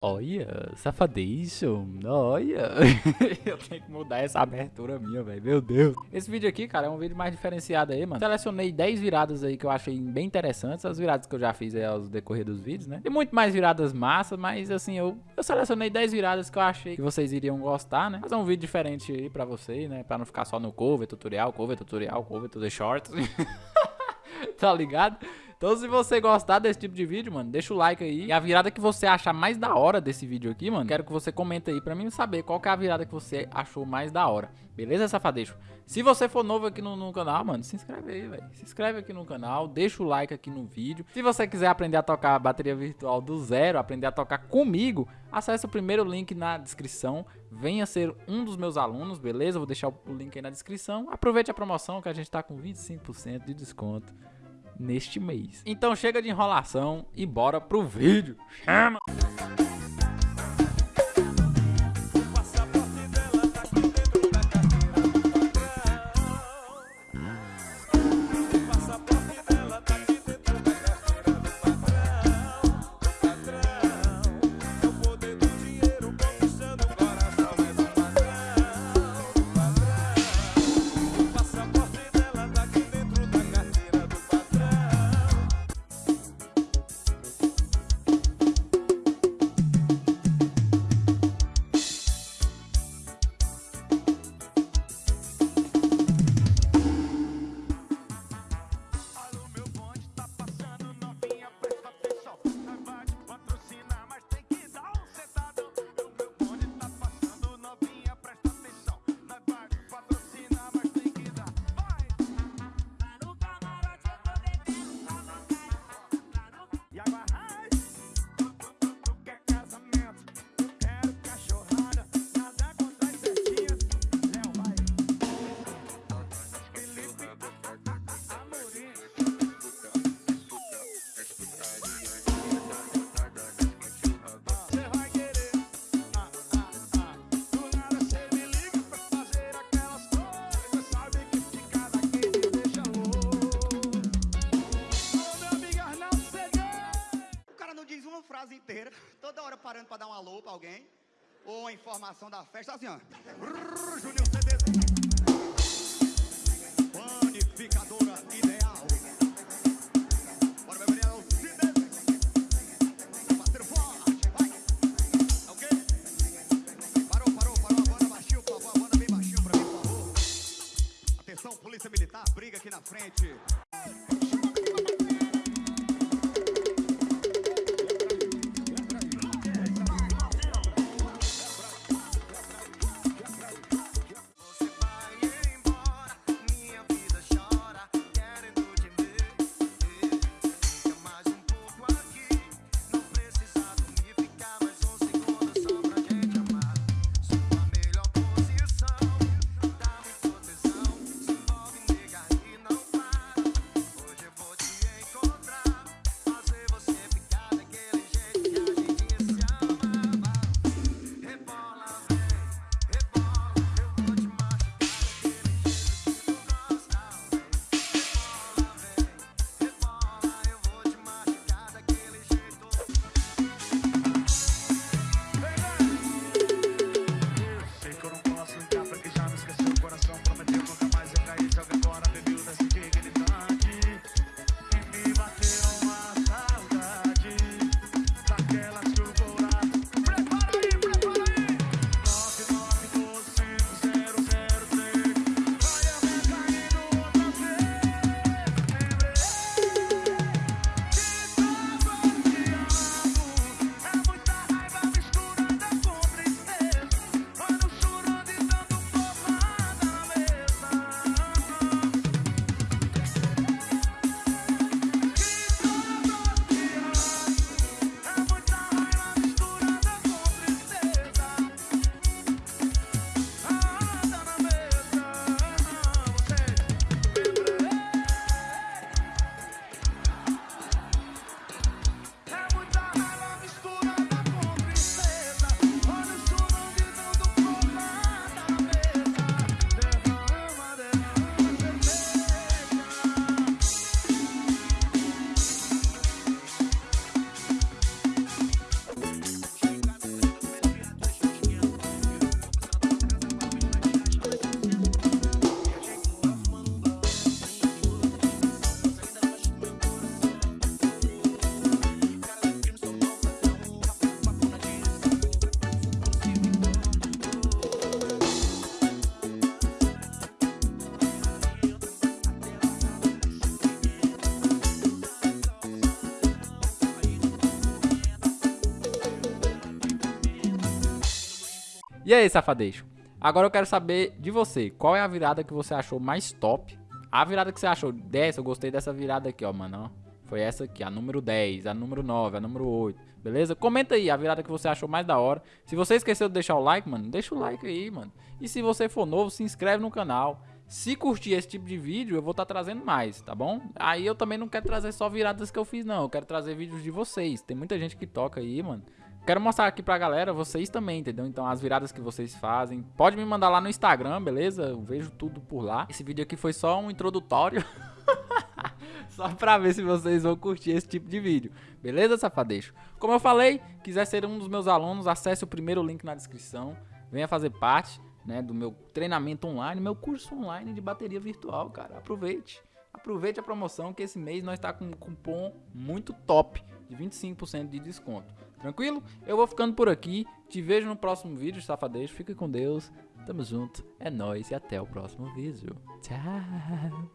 Olha, safadation, olha. eu tenho que mudar essa abertura minha, velho, meu Deus. Esse vídeo aqui, cara, é um vídeo mais diferenciado aí, mano. Selecionei 10 viradas aí que eu achei bem interessantes, as viradas que eu já fiz aí ao decorrer dos vídeos, né? Tem muito mais viradas massa, mas assim, eu, eu selecionei 10 viradas que eu achei que vocês iriam gostar, né? Fazer um vídeo diferente aí pra vocês, né? Pra não ficar só no cover, tutorial, cover, tutorial, cover, tudo shorts. tá ligado? Então se você gostar desse tipo de vídeo, mano, deixa o like aí. E a virada que você achar mais da hora desse vídeo aqui, mano, quero que você comenta aí pra mim saber qual que é a virada que você achou mais da hora. Beleza, safadeixo? Se você for novo aqui no, no canal, mano, se inscreve aí, velho. Se inscreve aqui no canal, deixa o like aqui no vídeo. Se você quiser aprender a tocar bateria virtual do zero, aprender a tocar comigo, acesse o primeiro link na descrição. Venha ser um dos meus alunos, beleza? Vou deixar o link aí na descrição. Aproveite a promoção que a gente tá com 25% de desconto neste mês. Então chega de enrolação e bora pro vídeo. Chama! Toda hora parando para dar um alô para alguém, ou uma informação da festa, assim, ó. Júnior CDZ. Panificadora ideal. Bora, meu vereador, CDZ. Parceiro forte, vai. Ok? Parou, parou, parou. A banda baixinho, por favor. A banda bem baixinho pra mim, por favor. Atenção, polícia militar, briga aqui na frente. E aí, safadeixo? Agora eu quero saber de você. Qual é a virada que você achou mais top? A virada que você achou dessa, eu gostei dessa virada aqui, ó, mano. Foi essa aqui, a número 10, a número 9, a número 8, beleza? Comenta aí a virada que você achou mais da hora. Se você esqueceu de deixar o like, mano, deixa o like aí, mano. E se você for novo, se inscreve no canal. Se curtir esse tipo de vídeo, eu vou estar tá trazendo mais, tá bom? Aí eu também não quero trazer só viradas que eu fiz, não. Eu quero trazer vídeos de vocês. Tem muita gente que toca aí, mano. Quero mostrar aqui pra galera, vocês também, entendeu? Então as viradas que vocês fazem. Pode me mandar lá no Instagram, beleza? Eu vejo tudo por lá. Esse vídeo aqui foi só um introdutório. Só pra ver se vocês vão curtir esse tipo de vídeo. Beleza, safadeixo? Como eu falei, quiser ser um dos meus alunos, acesse o primeiro link na descrição. Venha fazer parte né, do meu treinamento online, meu curso online de bateria virtual, cara. Aproveite. Aproveite a promoção que esse mês nós está com um cupom muito top de 25% de desconto. Tranquilo? Eu vou ficando por aqui. Te vejo no próximo vídeo, safadeixo. Fica com Deus. Tamo junto. É nóis e até o próximo vídeo. Tchau.